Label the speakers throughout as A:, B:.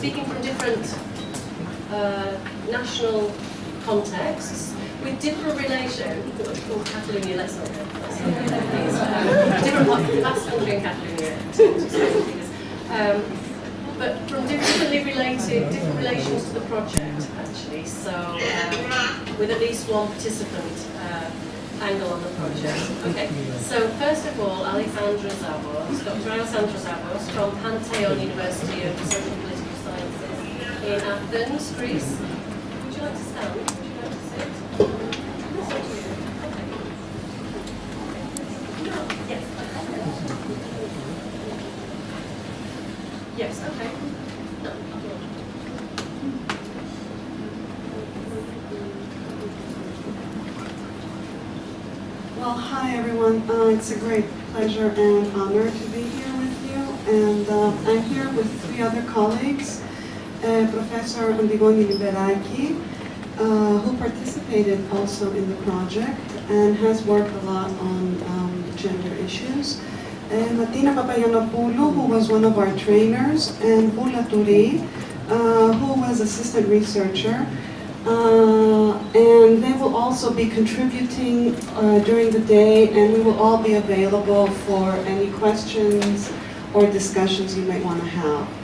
A: speaking from different uh, national contexts with different relation. Oh, Catalonia, let's. Let's not different the Country and Catalonia. Um, but from differently related, different relations to the project, actually. So, um, with at least one participant uh, angle on the project. Okay, so first of all, Alexandra Zavos, Dr. Alexandra Zavos from Panteion University of Social in Athens, Greece. Would you like to stand? Would you like to sit? Yes, okay.
B: Well, hi everyone. Uh, it's a great pleasure and honor to be here with you. And uh, I'm here with three other colleagues. Professor Antigone Lyberaki, uh, who participated also in the project and has worked a lot on um, gender issues. And Martina Papagiannopoulou, who was one of our trainers, and Bula Turi, uh, who was assistant researcher. Uh, and they will also be contributing uh, during the day and we will all be available for any questions or discussions you might want to have.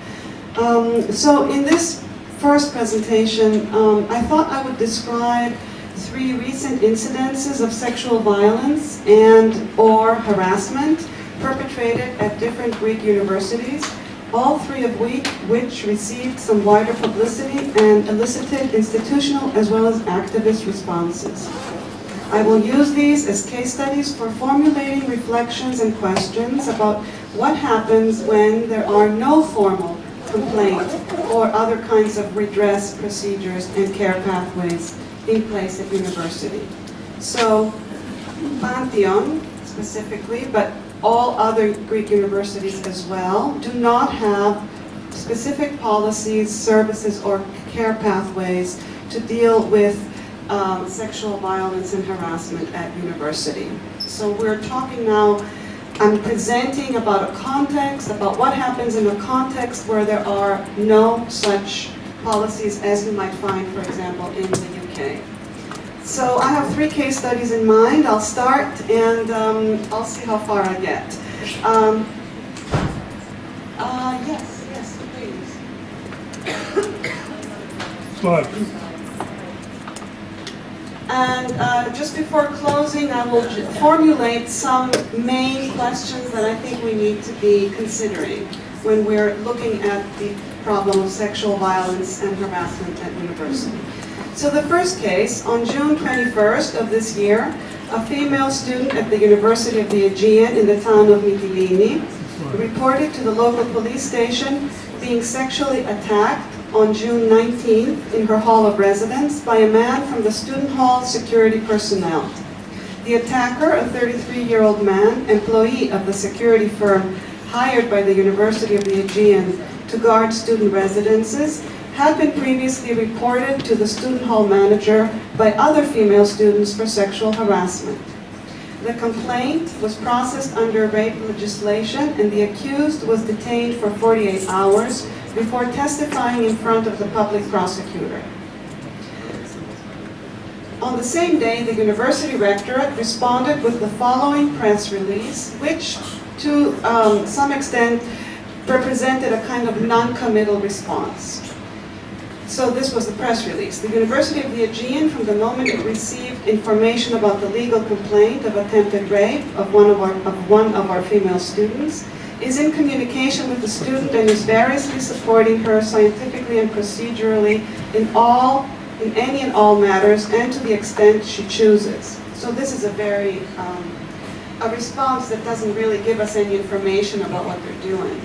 B: Um, so in this first presentation, um, I thought I would describe three recent incidences of sexual violence and or harassment perpetrated at different Greek universities all three of which, which received some wider publicity and elicited institutional as well as activist responses. I will use these as case studies for formulating reflections and questions about what happens when there are no formal complaint or other kinds of redress procedures and care pathways in place at university. So, Panteion specifically, but all other Greek universities as well do not have specific policies, services, or care pathways to deal with um, sexual violence and harassment at university. So we're talking now, I'm presenting about a context, about what happens in a context where there are no such policies as you might find, for example, in the UK. So I have three case studies in mind. I'll start and um, I'll see how far I get. Um, uh, yes, yes, please.
C: Slide.
B: And uh, just before closing, I will formulate some main questions that I think we need to be considering when we're looking at the problem of sexual violence and harassment at university. So the first case, on June 21st of this year, a female student at the University of the Aegean in the town of Mytilene reported to the local police station being sexually attacked on June 19th in her hall of residence by a man from the student hall security personnel. The attacker, a 33-year-old man, employee of the security firm hired by the University of the Aegean to guard student residences, had been previously reported to the student hall manager by other female students for sexual harassment. The complaint was processed under rape legislation and the accused was detained for 48 hours before testifying in front of the public prosecutor. On the same day, the university rectorate responded with the following press release, which to um, some extent represented a kind of non-committal response. So this was the press release. The University of the Aegean, from the moment it received information about the legal complaint of attempted rape of one of our, of one of our female students, is in communication with the student and is variously supporting her scientifically and procedurally in all, in any and all matters and to the extent she chooses. So this is a very, um, a response that doesn't really give us any information about what they're doing.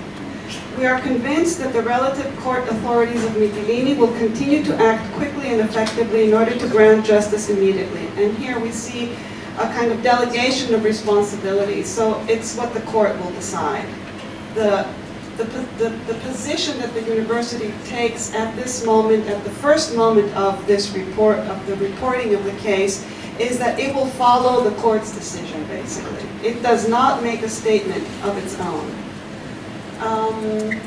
B: We are convinced that the relative court authorities of Mytilene will continue to act quickly and effectively in order to grant justice immediately. And here we see a kind of delegation of responsibility. So it's what the court will decide. The, the, the, the position that the university takes at this moment, at the first moment of this report, of the reporting of the case, is that it will follow the court's decision, basically. It does not make a statement of its own. Um,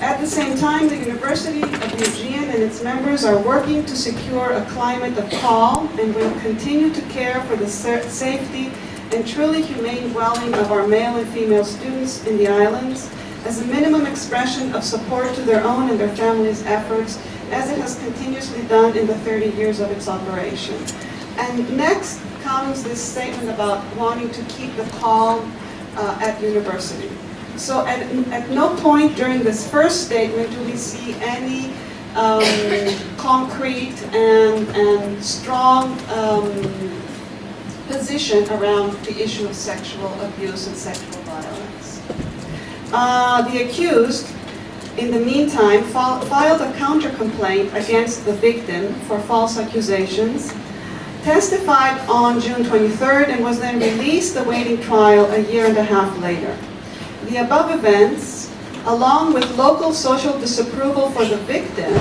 B: At the same time, the University of Aegean and its members are working to secure a climate of calm and will continue to care for the safety and truly humane dwelling of our male and female students in the islands as a minimum expression of support to their own and their families' efforts, as it has continuously done in the 30 years of its operation. And next comes this statement about wanting to keep the calm uh, at university. So at, at no point during this first statement do we see any um, concrete and, and strong um, position around the issue of sexual abuse and sexual violence. Uh, the accused, in the meantime, filed a counter-complaint against the victim for false accusations, testified on June 23rd, and was then released awaiting trial a year and a half later. The above events, along with local social disapproval for the victim,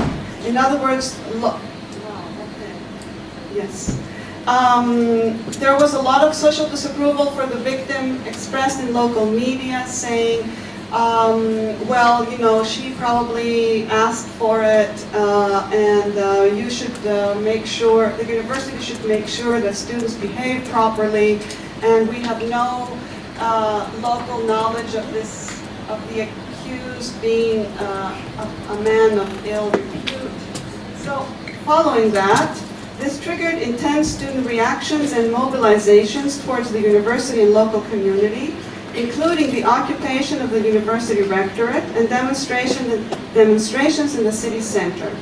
B: in other words, yes, um, there was a lot of social disapproval for the victim expressed in local media saying, um, well, you know, she probably asked for it, uh, and uh, you should uh, make sure, the university should make sure that students behave properly, and we have no uh, local knowledge of this, of the accused being uh, a, a man of ill repute. So, following that, this triggered intense student reactions and mobilizations towards the university and local community, including the occupation of the university rectorate and demonstration, demonstrations in the city center.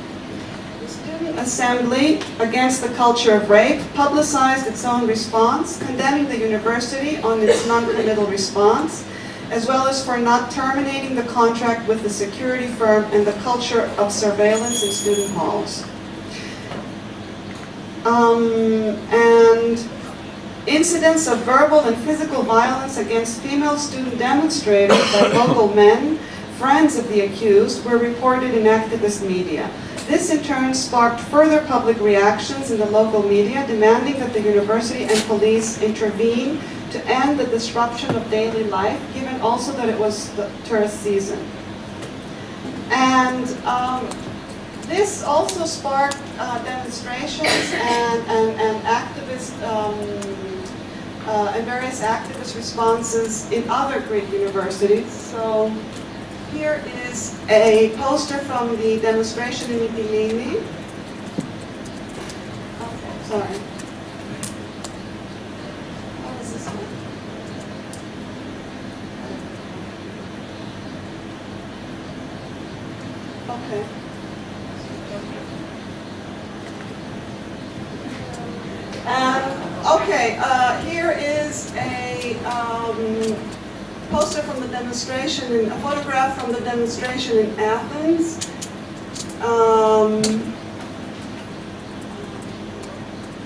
B: The Student Assembly Against the Culture of Rape publicized its own response, condemning the university on its non-committal response, as well as for not terminating the contract with the security firm and the culture of surveillance in student halls. Um, and incidents of verbal and physical violence against female student demonstrators by local men, friends of the accused, were reported in activist media. This in turn sparked further public reactions in the local media demanding that the university and police intervene to end the disruption of daily life, given also that it was the tourist season. And um, this also sparked uh, demonstrations and, and, and activist, um, uh, and various activist responses in other Greek universities. So here is a poster from the demonstration in Mytilene. Sorry. Okay. Um, okay, uh, here is a um, poster from the demonstration, in, a photograph from the demonstration in Athens. Um,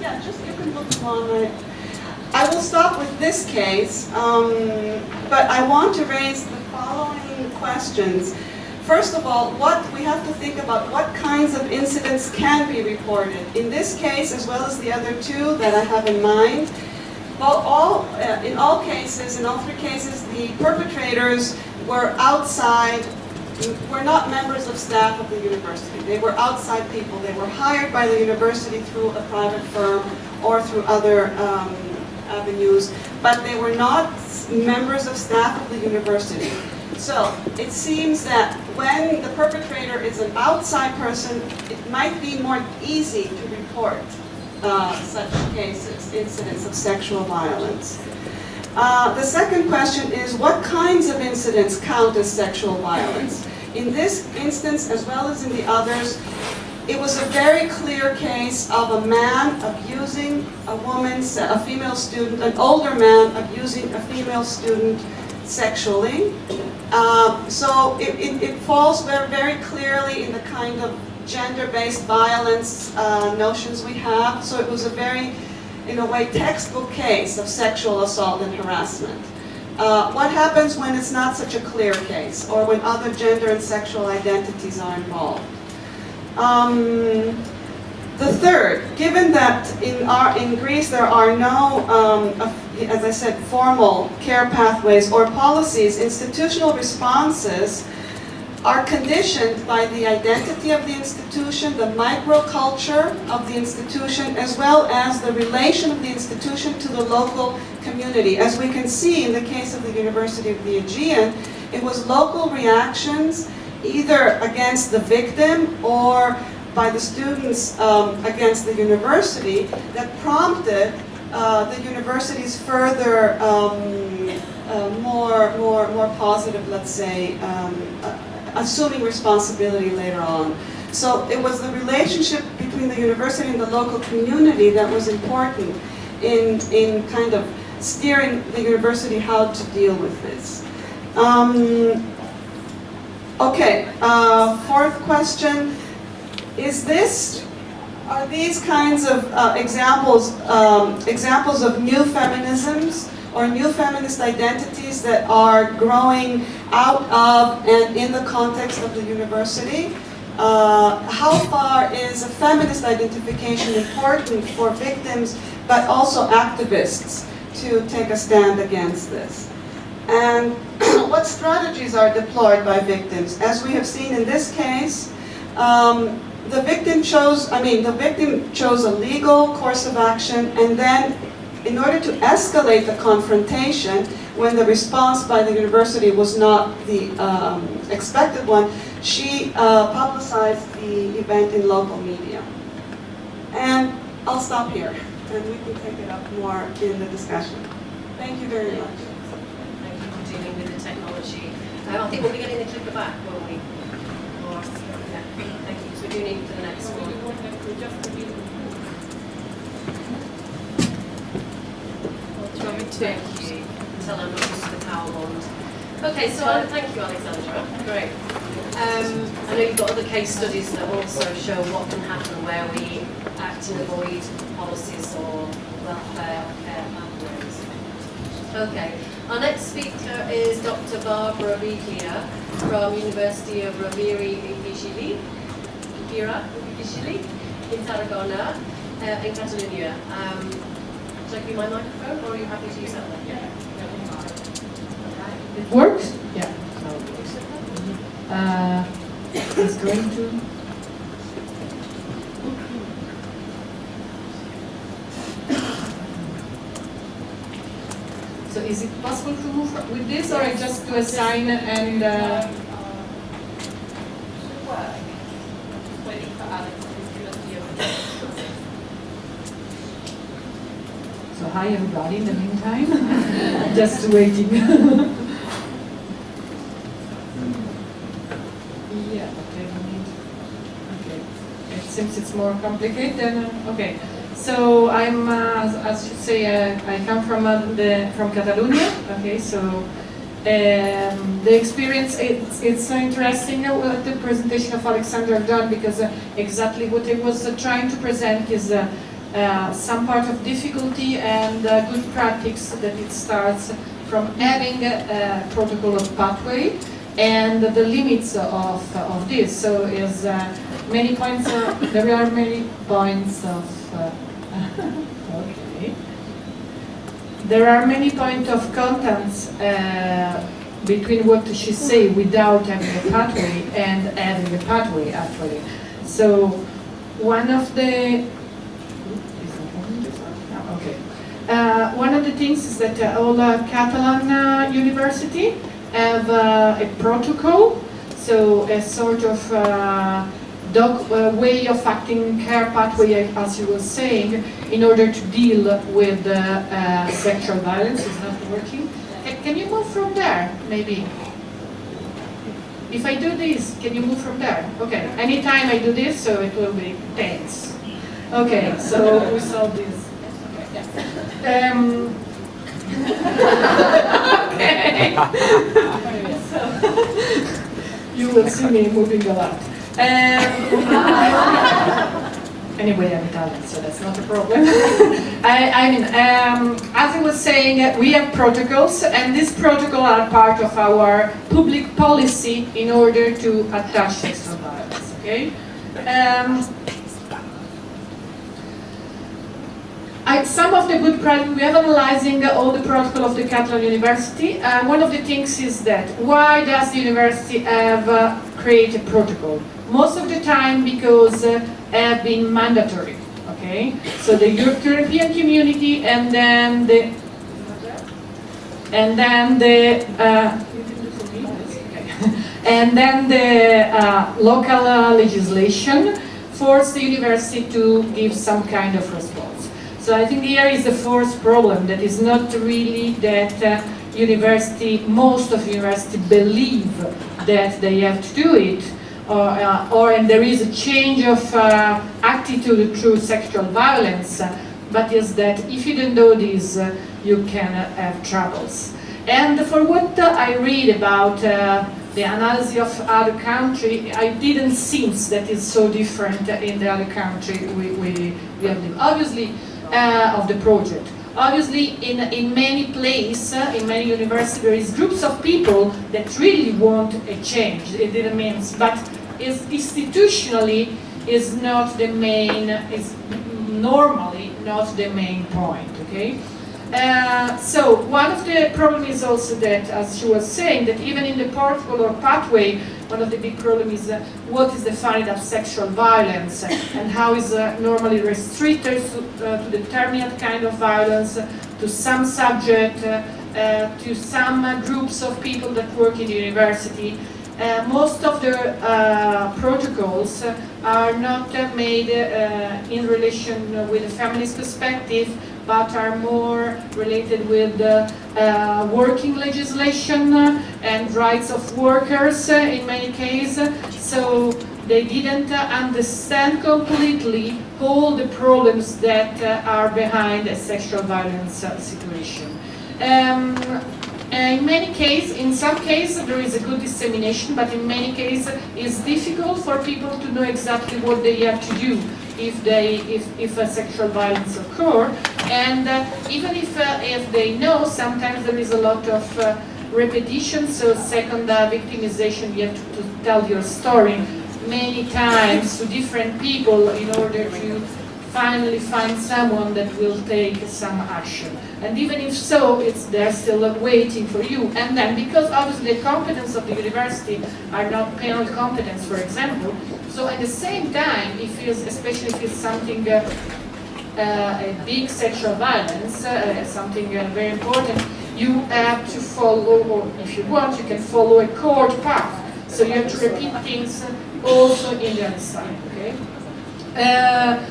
B: yeah, just you can look along. I, I will stop with this case, um, but I want to raise the following questions. First of all, what we have to think about what kinds of incidents can be reported. In this case, as well as the other two that I have in mind, all, uh, in all cases, in all three cases, the perpetrators were outside, were not members of staff of the university. They were outside people. They were hired by the university through a private firm or through other um, avenues, but they were not members of staff of the university. So it seems that when the perpetrator is an outside person, it might be more easy to report uh, such cases, incidents of sexual violence. Uh, the second question is what kinds of incidents count as sexual violence? In this instance, as well as in the others, it was a very clear case of a man abusing a woman, a female student, an older man abusing a female student sexually. Uh, so it, it, it falls very, very clearly in the kind of gender-based violence uh, notions we have. So it was a very, in a way, textbook case of sexual assault and harassment. Uh, what happens when it's not such a clear case, or when other gender and sexual identities are involved? Um, the third, given that in, our, in Greece there are no, um, as I said, formal care pathways or policies, institutional responses are conditioned by the identity of the institution, the microculture of the institution, as well as the relation of the institution to the local community. As we can see in the case of the University of the Aegean, it was local reactions either against the victim or by the students um, against the university that prompted uh, the university's further um, uh, more, more, more positive, let's say, um, uh, assuming responsibility later on. So it was the relationship between the university and the local community that was important in, in kind of steering the university how to deal with this. Um, okay, uh, fourth question. Is this, are these kinds of uh, examples, um, examples of new feminisms or new feminist identities that are growing out of and in the context of the university? Uh, how far is a feminist identification important for victims but also activists to take a stand against this? And what strategies are deployed by victims? As we have seen in this case, um, the victim chose, I mean, the victim chose a legal course of action and then in order to escalate the confrontation, when the response by the university was not the um, expected one, she uh, publicized the event in local media. And I'll stop here, and we can take it up more in the discussion. Thank you very much.
A: Thank you for dealing with the technology. I think we'll be getting the clicker back, won't we? Thank you, because we do for the next one. Thank you. Tell not to the power wand. Okay, so uh, thank you, Alexandra. Great. Um, I know you've got other case studies that also show what can happen where we act and avoid policies or welfare or care pathways. Okay, our next speaker is Dr. Barbara Biglia from University of Rovira i Virgili, I Virgili in Tarragona, uh, in Catalonia. Um, should I give you my microphone or are you happy to use that one? Yeah.
D: It works? Yeah. Uh, it's going to. So is it possible to move with this, or I just do a sign and? Uh, so hi everybody. In the meantime, just waiting. Yeah, okay, okay. It seems it's more complicated than, uh, okay. So I'm, uh, as- you say, uh, I come from uh, the, from Catalonia, okay, so um, the experience, it's, it's so interesting uh, the presentation of Alexander done because uh, exactly what he was uh, trying to present is uh, some part of difficulty and uh, good practice that it starts from having a, a protocol of pathway and the limits of, of this. So is uh, many points, uh, there are many points of, uh, okay. There are many points of contents uh, between what she say without having a pathway and having a pathway actually. So one of the, is that on this one? No, okay. Uh, one of the things is that uh, all uh, Catalan uh, university have uh, a protocol, so a sort of uh, dog, uh, way of acting care pathway, as you were saying, in order to deal with sexual violence. It's not working. Ca- Can you move from there, maybe? If I do this, can you move from there? Okay. Anytime I do this, so it will be tense. Okay, so we solve this. Um, okay. You will see me moving a lot. Um, anyway, I'm Italian, so that's not a problem. I, I mean, um, as I was saying, we have protocols, and these protocols are part of our public policy in order to attack sexual violence. Okay. Um, I, some of the good practice, we are analyzing all the protocol of the Catalan University. Uh, one of the things is that why does the university have uh, create a protocol. Most of the time because uh, have been mandatory. Okay, so the European community and then the and then the uh, and then the uh, local uh, legislation forced the university to give some kind of response. So I think here is the fourth problem that is not really that uh, university, most of university believe that they have to do it, or, uh, or and there is a change of uh, attitude through sexual violence, but is that if you don't do this, uh, you can uh, have troubles. And for what uh, I read about uh, the analysis of other country, I didn't sense that it's so different in the other country we, we, we have lived. Obviously, uh, of the project. Obviously, in, in many places, uh, in many universities, there is groups of people that really want a change. It didn't mean, but is institutionally is not the main, is normally not the main point, okay? Uh, so one of the problems is also that, as she was saying, that even in the protocol or pathway, one of the big problems is uh, what is defined as sexual violence and how is uh, normally restricted to, uh, to determinate kind of violence, to some subject, uh, uh, to some groups of people that work in the university. most of the protocols are not made in relation with a feminist perspective, but are more related with uh, uh, working legislation and rights of workers uh, in many cases. So they didn't understand completely all the problems that are behind a sexual violence situation. Um, in many cases, in some cases there is a good dissemination, but in many cases it's difficult for people to know exactly what they have to do if they if, if a sexual violence occur and uh, even if uh, if they know sometimes there is a lot of uh, repetition so second victimization you have to, to, tell your story many times to different people in order to finally find someone that will take some action. And even if so it's they're still waiting for you. And then because obviously the competence of the university are not penal competence for example so at the same time, if it's, especially if it's something, uh, uh, a big sexual violence, uh, something uh, very important, you have to follow, or if you want, you can follow a court path. So you have to repeat things also in the other side, okay? Uh,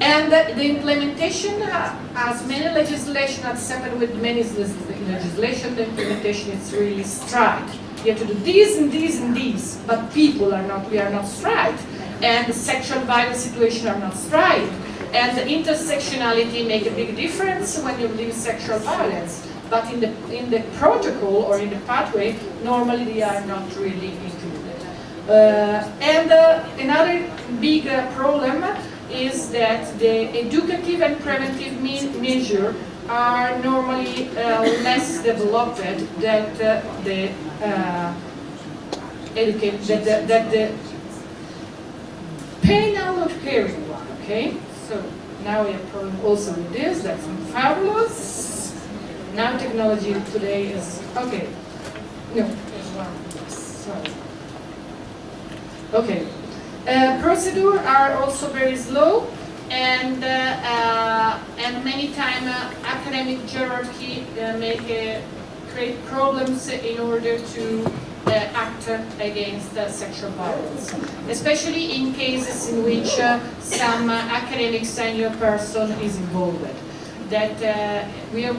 D: and the implementation, uh, as many legislation has happened with many legislation, the implementation is really strict. You have to do these and these and these, but people are not, we are not straight. And the sexual violence situation are not straight. And the intersectionality make a big difference when you live sexual violence. But in the, in the protocol or in the pathway, normally they are not really included. Uh, and uh, another big uh, problem is that the educative and preventive me measure are normally uh, less developed than uh, the educate that the, that the not caring one. Okay, so now we have problem also with this. That's fabulous. Now technology today is okay. No. Sorry. Okay. Uh, procedure are also very slow and uh, uh, and many times uh, academic hierarchy make create problems in order to uh, act against uh, sexual violence, especially in cases in which uh, some academic senior person is involved. That we are,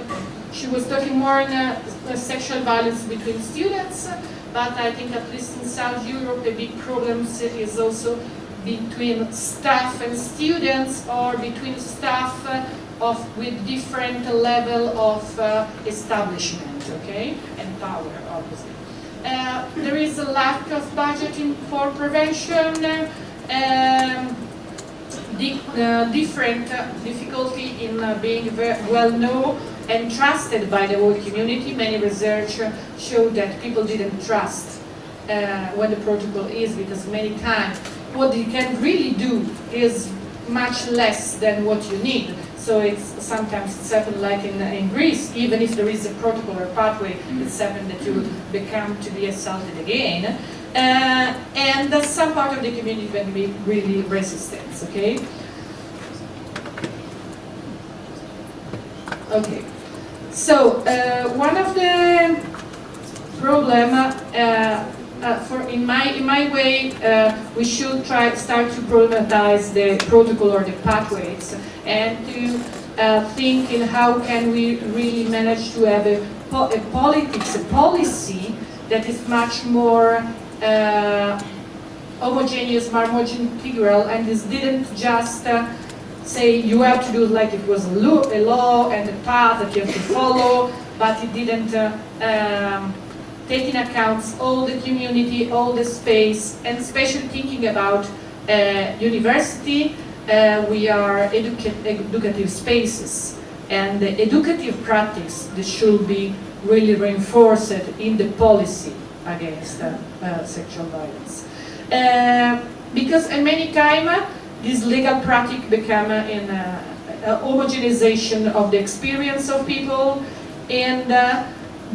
D: she was talking more on sexual violence between students, but I think at least in South Europe the big problem is also between staff and students or between staff of with different level of uh, establishment, okay, and power, obviously. Uh, there is a lack of budgeting for prevention, um, di uh, different uh, difficulty in uh, being well known and trusted by the whole community. Many research show that people didn't trust uh, what the protocol is because many times what you can really do is much less than what you need. So it's sometimes it's happened like in, in Greece, even if there is a protocol or pathway, it's happened that you become to be assaulted again. Uh, and that some part of the community can be really resistant, okay? Okay, so uh, one of the problem uh, uh, for in my in my way uh, we should try start to problematize the protocol or the pathways and to uh, think in how can we really manage to have a, po a politics a policy that is much more uh, homogeneous, more integral, and this didn't just uh, say you have to do like it was a law, and a path that you have to follow, but it didn't um, take in account all the community, all the space, and especially thinking about uh, university, uh, we are educa educative spaces, and the educative practice that should be really reinforced in the policy against uh, uh, sexual violence. Uh, because in many times, this legal practice become in a, a homogenization of the experience of people and uh,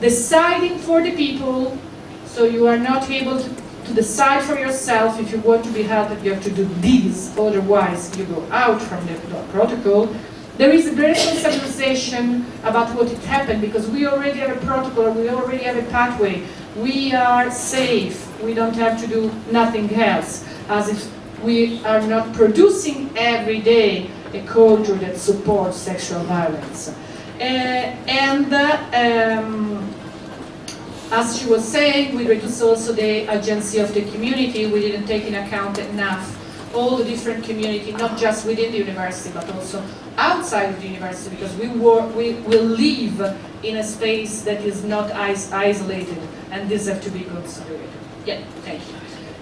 D: deciding for the people so you are not able to, to, decide for yourself if you want to be helped you have to do this otherwise you go out from the, protocol there is a great sensibilization about what it happened because we already have a protocol we already have a pathway we are safe we don't have to do nothing else as if we are not producing every day a culture that supports sexual violence. Uh, and um, as she was saying, we reduced also the agency of the community. We didn't take in account enough all the different community, not just within the university, but also outside of the university, because we, work, we will live in a space that is not is isolated, and this have to be considered. Yeah, thank you.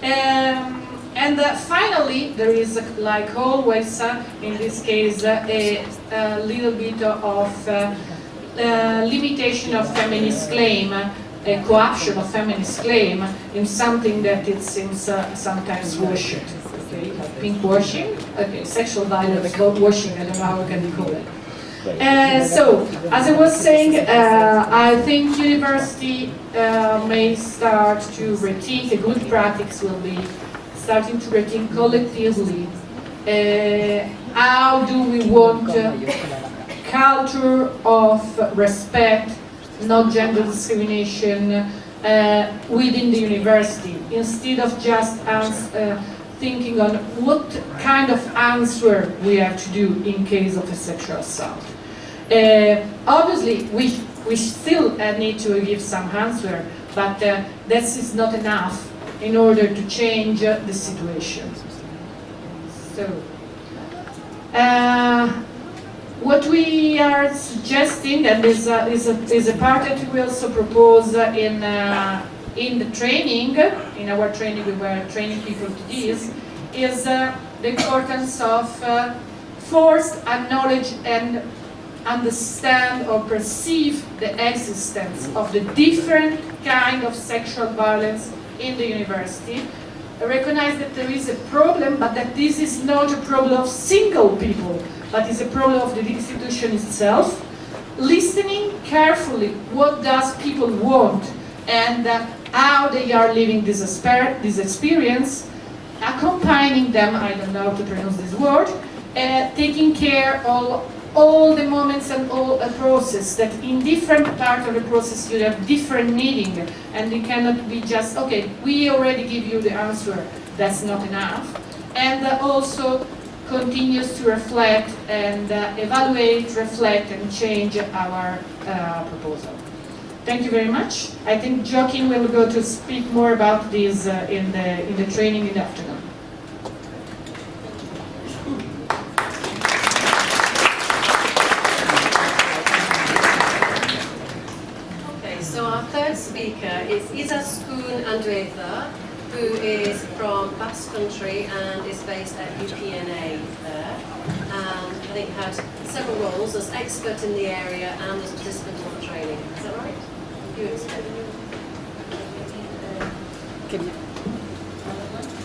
D: Um, and uh, finally, there is, uh, like always, uh, in this case, uh, a, a, little bit of uh, uh, limitation of feminist claim, a cooption of feminist claim in something that it seems sometimes worshipped. Okay, pink washing, okay, sexual violence, washing, I don't know how we can call it. Uh, so, as I was saying, uh, I think university uh, may start to rethink, a good practice will be starting to rethink collectively uh, how do we want culture of respect, not gender discrimination uh, within the university, instead of just uh, thinking on what kind of answer we have to do in case of a sexual assault. Uh, obviously, we, we still uh, need to give some answer, but uh, this is not enough in order to change the situation. So, uh, what we are suggesting, and is a, is a, is a part that we also propose in, uh, in the training, in our training we were training people to this, is uh, the importance of uh, first acknowledge and understand or perceive the existence of the different kind of sexual violence in the university, recognize that there is a problem, but that this is not a problem of single people, but is a problem of the institution itself, listening carefully what does people want and uh, how they are living this, this experience, accompanying them, I don't know how to pronounce this word, uh, taking care of all the moments and all a process that in different part of the process you have different needing and it cannot be just okay we already give you the answer that's not enough. And uh, also continues to reflect and uh, evaluate reflect and change our uh, proposal. Thank you very much. I think Joaquin will go to speak more about this uh, in the in the training in the afternoon
A: speaker is Izaskun Andueza, who is from Basque Country and is based at UPNA there. And I think had several roles as expert in the area and as participant on the training. Is that right? You explain.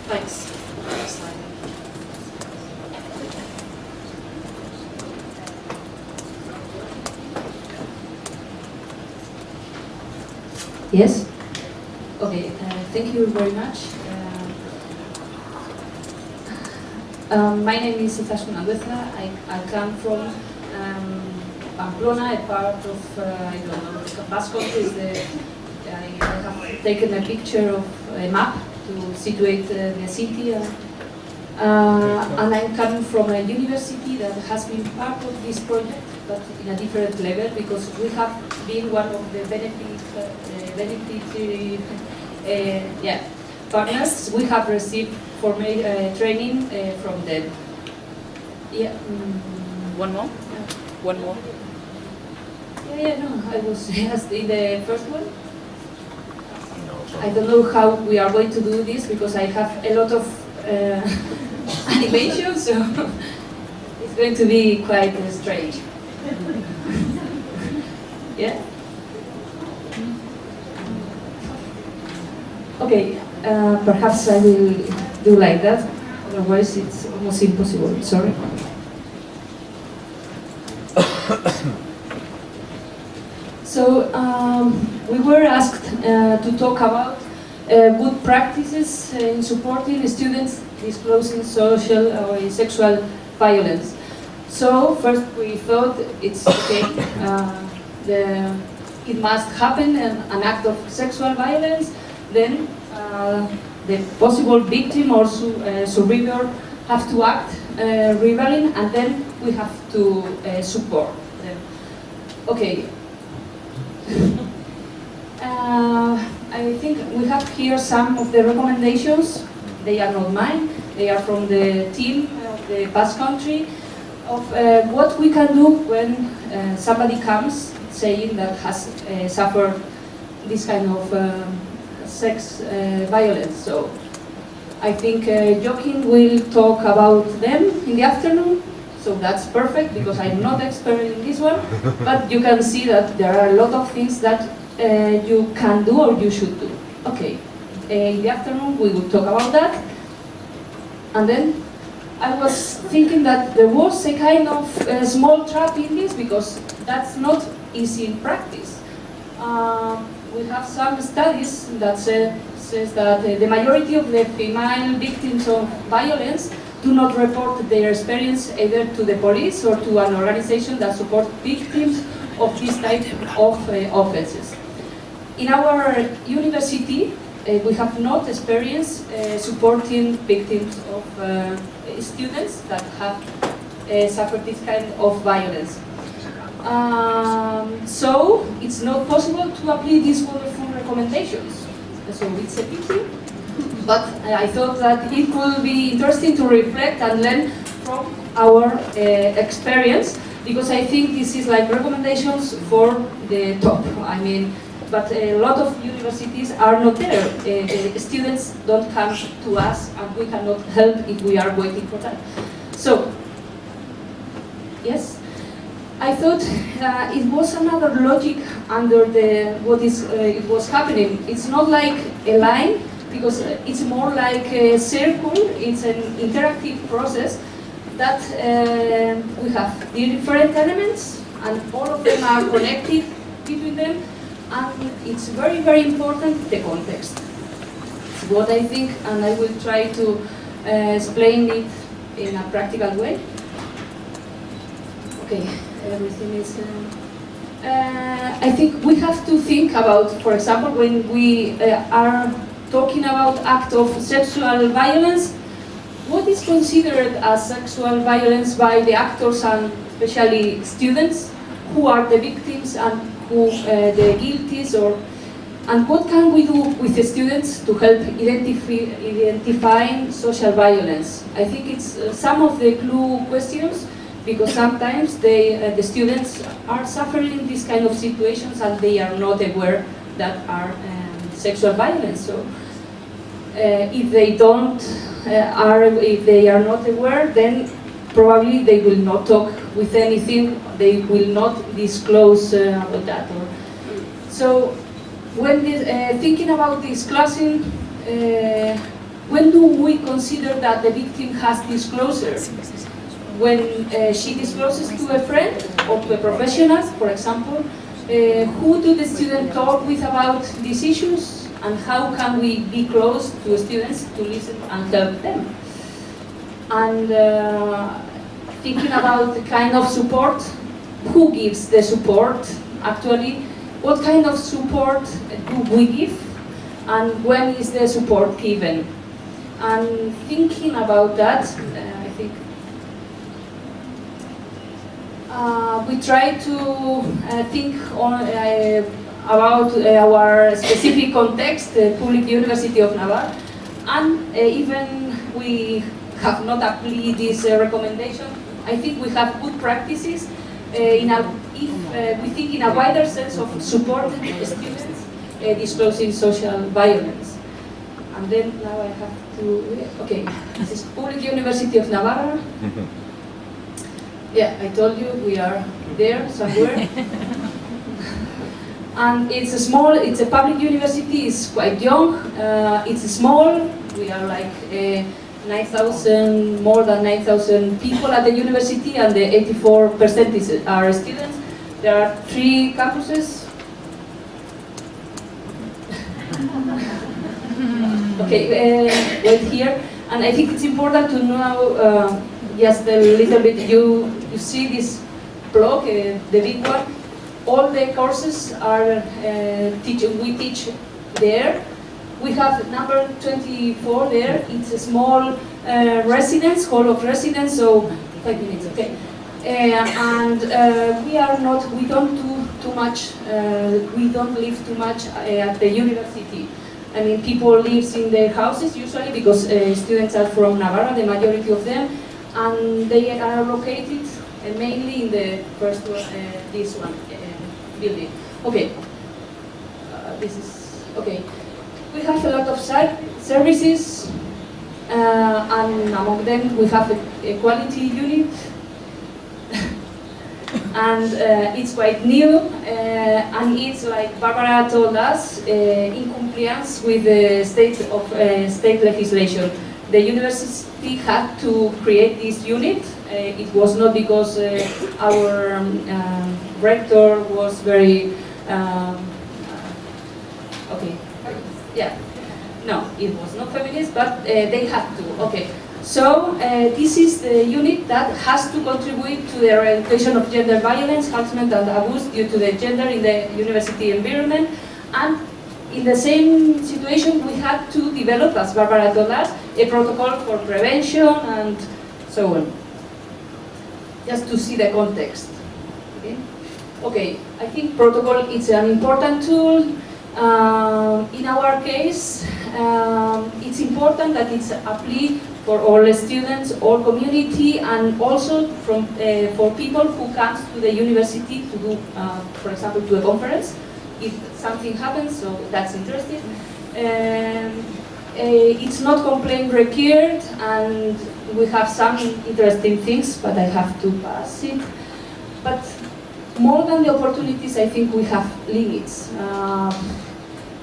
A: Thanks.
E: Yes? Okay, uh, thank you very much. Uh, um, my name is Izaskun Andueza. I, I come from um, Pamplona, a part of, uh, I don't know, Basque country. I, have taken a picture of a map to situate uh, the city. Uh, uh, and I'm coming from a university that has been part of this project, but in a different level, because we have been one of the uh, beneficiary uh, yeah, partners. We have received formal uh, training uh, from them. Yeah. mm,
F: One more? One more?
E: yeah, yeah, no, I was just in the first one. I don't know how we are going to do this because I have a lot of uh, animation, so it's going to be quite uh, strange. yeah? Okay, uh, perhaps I will do like that, otherwise it's almost impossible, sorry. So um, we were asked uh, to talk about uh, good practices in supporting students disclosing social or sexual violence. So first we thought it's okay, uh, the, it must happen an, an act of sexual violence, then uh, the possible victim or su uh, survivor have to act uh, rebelling and then we have to support them. Okay, I think we have here some of the recommendations. They are not mine. They are from the team of the Basque Country of uh, what we can do when uh, somebody comes saying that has uh, suffered this kind of um, sex uh, violence. So I think uh, Joaquin will talk about them in the afternoon. So that's perfect because I'm not expert in this one, but you can see that there are a lot of things that uh, you can do or you should do. Okay, in the afternoon we will talk about that. And then I was thinking that there was a kind of uh, small trap in this because that's not easy in practice. Uh, we have some studies that say, says that uh, the majority of the female victims of violence do not report their experience either to the police or to an organization that supports victims of this type of uh, offenses. In our university, uh, we have not experienced uh, supporting victims of uh, students that have uh, suffered this kind of violence. Um, so it's not possible to apply these wonderful recommendations. So it's a pity, but I thought that it would be interesting to reflect and learn from our uh, experience because I think this is like recommendations for the top. I mean, but a lot of universities are not there. Uh, the students don't come to us and we cannot help if we are waiting for that. So, yes, I thought uh, it was another logic under the what is uh, it was happening. It's not like a line because it's more like a circle. It's an interactive process that uh, we have different elements and all of them are connected between them and it's very, very important the context. It's what I think, and I will try to uh, explain it in a practical way. Okay, everything is. Uh, I think we have to think about, for example, when we uh, are talking about act of sexual violence, what is considered as sexual violence by the actors and especially students who are the victims and who uh, the guilties or and what can we do with the students to help identify identifying social violence? I think it's uh, some of the clue questions because sometimes they, uh, the students are suffering these kind of situations and they are not aware that are um, sexual violence. So uh, if they don't uh, are if they are not aware, then probably they will not talk with anything. They will not disclose uh, about that. Or, so when this, uh, thinking about disclosing, uh, when do we consider that the victim has disclosure? When uh, she discloses to a friend or to a professional, for example, uh, who do the student talk with about these issues? and how can we be close to students to listen and help them. And uh, thinking about the kind of support, who gives the support actually, what kind of support do we give, and when is the support given. And thinking about that, uh, we try to uh, think on, uh, about uh, our specific context, the Public University of Navarre, and uh, even we have not applied this uh, recommendation. I think we have good practices in a, if we think in a wider sense of supporting students disclosing social violence. And then now I have to, okay, this is Public University of Navarre. Yeah, I told you we are there somewhere. and it's a small, it's a public university, it's quite young, uh, it's small, we are like uh, 9,000, more than 9,000 people at the university and the 84% is, are students. There are three campuses. okay, uh, wait here. And I think it's important to know uh, just a little bit, you, you see this block, uh, the big one, all the courses are uh, teach, we teach there. We have number 24 there. It's a small uh, residence, hall of residence, so five minutes, okay. Uh, and uh, we are not, we don't do too much, uh, we don't live too much at the university. I mean, people live in their houses usually because students are from Navarra, the majority of them, and they are located uh, mainly in the first one, uh, this one uh, building. Okay, this is okay. We have a lot of ser services, and among them we have a, quality unit, and uh, it's quite new, uh, and it's like Barbara told us, uh, in compliance with the state of state legislation. The university had to create this unit. Uh, it was not because uh, our um, um, rector was very um, uh, okay. Yeah, no, it was not feminist, but uh, they had to. Okay, so uh, this is the unit that has to contribute to the eradication of gender violence, harassment, and abuse due to the gender in the university environment, and in the same situation, we had to develop, as Barbara told us, a protocol for prevention and so on. Just to see the context. Okay, okay I think protocol is an important tool. Um, in our case, um, it's important that it's applied for all students, all community, and also from, uh, for people who come to the university to do, uh, for example, to a conference if something happens, so that's interesting. Um, uh, it's not complaint required, and we have some interesting things, but I have to pass it. But more than the opportunities, I think we have limits. Um,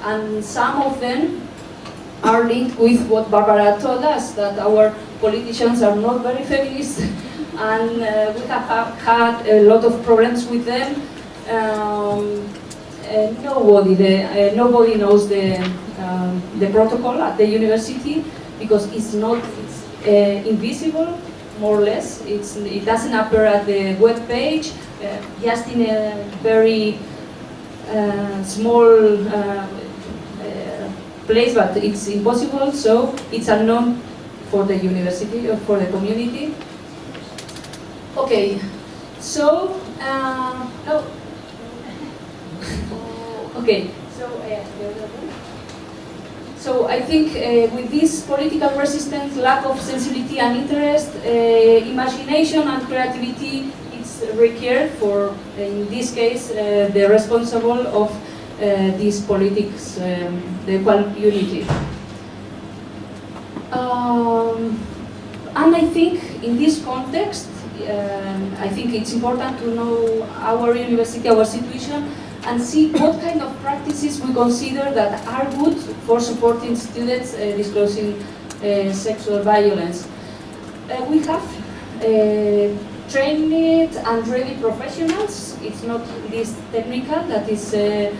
E: and some of them are linked with what Barbara told us, that our politicians are not very feminist, and uh, we have had a lot of problems with them. Um, nobody, the, uh, nobody knows the, um, the protocol at the university because it's not, it's uh, invisible, more or less. It's, it doesn't appear at the web page, uh, just in a very uh, small uh, uh, place, but it's impossible, so it's unknown for the university or for the community. Okay, so, uh, oh, Okay, so uh, so I think uh, with this political resistance, lack of sensibility and interest, uh, imagination and creativity is required for, in this case, uh, the responsible of uh, these politics, um, the equal unity. Um, and I think in this context, um, I think it's important to know our university, our situation, and see what kind of practices we consider that are good for supporting students uh, disclosing uh, sexual violence. Uh, we have uh, trained and ready professionals. It's not this technical, that is uh,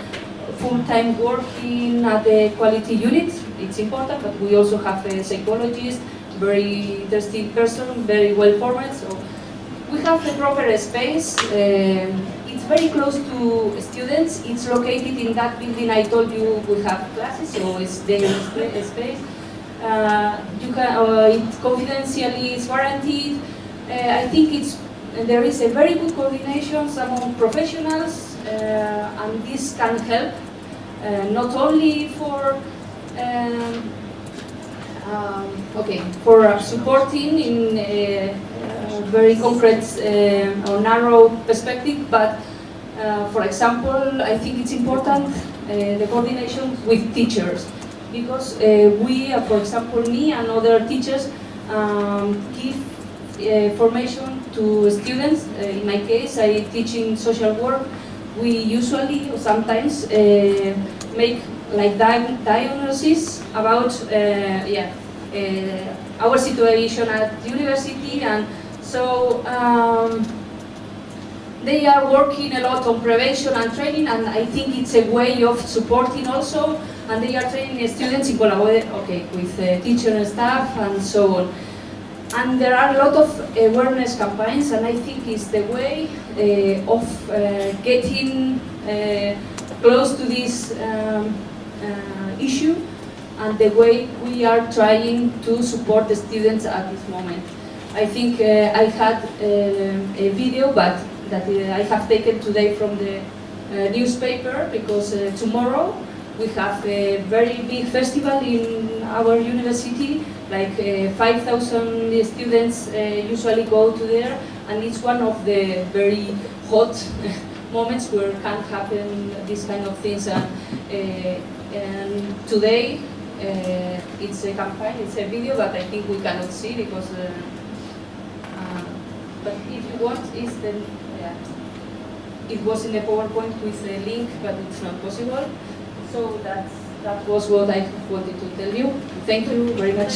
E: full-time working at the quality unit. It's important, but we also have a psychologist, very interesting person, very well formed. So we have the proper space. It's very close to students. It's located in that building I told you we have classes, so it's their spa- space. Uh, you can, uh, it confidentially is guaranteed. Uh, I think it's there is a very good coordination among professionals, uh, and this can help uh, not only for um, um, okay for supporting in uh very concrete uh, or narrow perspective, but uh, for example, I think it's important uh, the coordination with teachers because uh, we, for example, me and other teachers um, give formation to students. In my case, I teach in social work. We usually, or sometimes, make like di- diagnosis about uh, yeah uh, our situation at university, and so um, they are working a lot on prevention and training, and I think it's a way of supporting also. And they are training students in collaboration okay, with uh, teacher and staff and so on. And there are a lot of awareness campaigns, and I think it's the way uh, of uh, getting uh, close to this um, uh, issue, and the way we are trying to support the students at this moment. I think uh, I had um a video, but that uh, I have taken today from the uh, newspaper because uh, tomorrow we have a very big festival in our university. Like uh, 5,000 students uh, usually go to there, and it's one of the very hot moments where can happen these kind of things. And, uh, and today uh, it's a campaign, it's a video, but I think we cannot see because. Uh, uh, but if you want, is the yeah, it was in the PowerPoint with a link, but it's not possible. So that's, that was what I wanted to tell you. Thank you very much.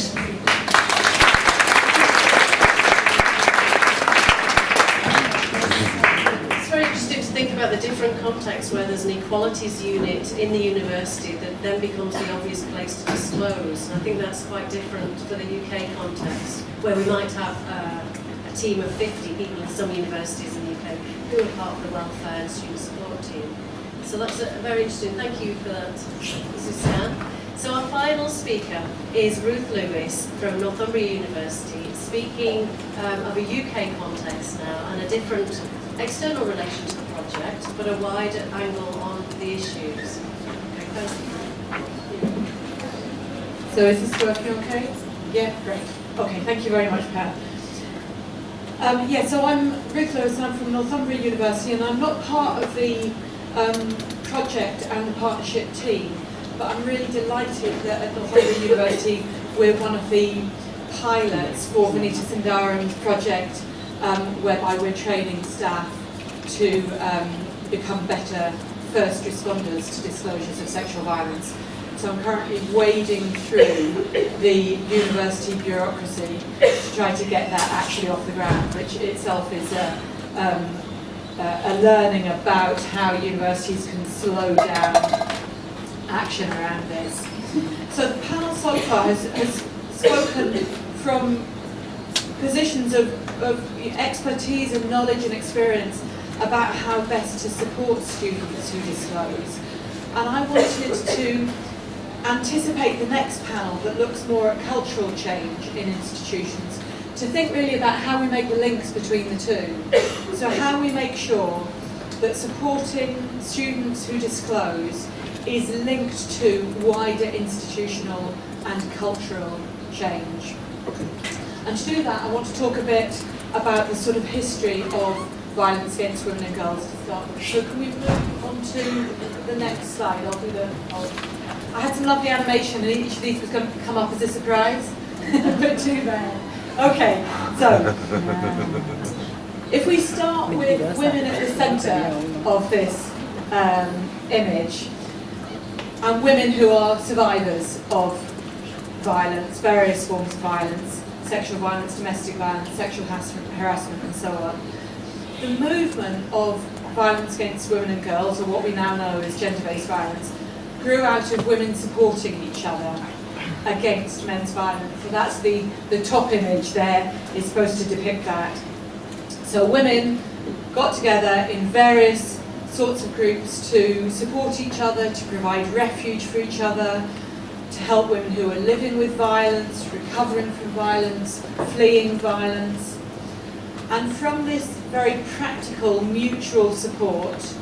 A: It's very interesting to think about the different contexts where there's an equalities unit in the university that then becomes the obvious place to disclose. And I think that's quite different for the UK context, where we might have uh, team of 50 people in some universities in the UK who are part of the welfare and student support team. So that's a, very interesting. Thank you for that, Suzanne. So our final speaker is Ruth Lewis from Northumbria University, speaking um, of a UK context now and a different external relation to the project, but a wider angle on the issues.
F: So is this working okay? Yeah, great. Okay, thank you very much, Pat. Um, yeah, so I'm Ruth Lewis and I'm from Northumbria University and I'm not part of the um, project and the partnership team, but I'm really delighted that at Northumbria University we're one of the pilots for the Vanita Sundaram's project um, whereby we're training staff to um, become better first responders to disclosures of sexual violence. So I'm currently wading through the university bureaucracy to try to get that actually off the ground, which itself is a, um, a learning about how universities can slow down action around this. So the panel so far has, has spoken from positions of, of expertise and knowledge and experience about how best to support students who disclose. And I wanted to anticipate the next panel that looks more at cultural change in institutions, to think really about how we make the links between the two. So how we make sure that supporting students who disclose is linked to wider institutional and cultural change. And to do that, I want to talk a bit about the sort of history of violence against women and girls to start with. So can we move on to the next slide? I'll do the... I'll, I had some lovely animation and each of these was going to come up as a surprise, but too bad. Okay, so if we start with women at the centre of this um, image, and women who are survivors of violence, various forms of violence, sexual violence, domestic violence, sexual harassment, harassment and so on. The movement of violence against women and girls, or what we now know as gender-based violence, grew out of women supporting each other against men's violence. So that's the, the top image there is supposed to depict that. So women got together in various sorts of groups to support each other, to provide refuge for each other, to help women who are living with violence, recovering from violence, fleeing violence. And from this very practical mutual support,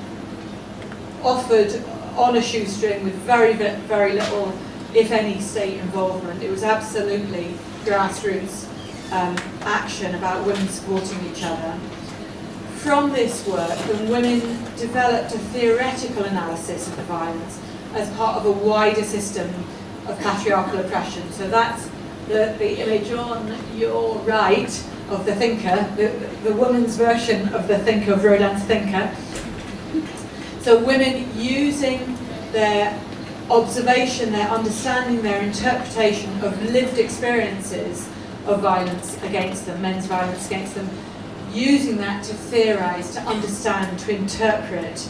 F: offered on a shoestring with very, very little, if any, state involvement. It was absolutely grassroots um, action about women supporting each other. From this work, the women developed a theoretical analysis of the violence as part of a wider system of patriarchal oppression. So that's the, the image on your right of the thinker, the, the woman's version of the thinker, of Rodin's thinker. So women using their observation, their understanding, their interpretation of lived experiences of violence against them, men's violence against them, using that to theorize, to understand, to interpret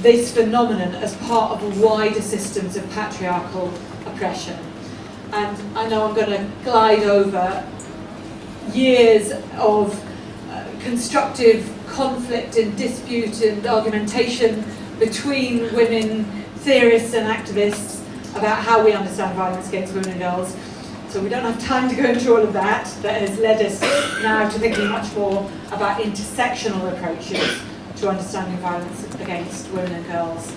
F: this phenomenon as part of wider systems of patriarchal oppression. And I know I'm going to glide over years of constructive conflict and dispute and argumentation between women theorists and activists about how we understand violence against women and girls. So we don't have time to go into all of that. That has led us now to thinking much more about intersectional approaches to understanding violence against women and girls.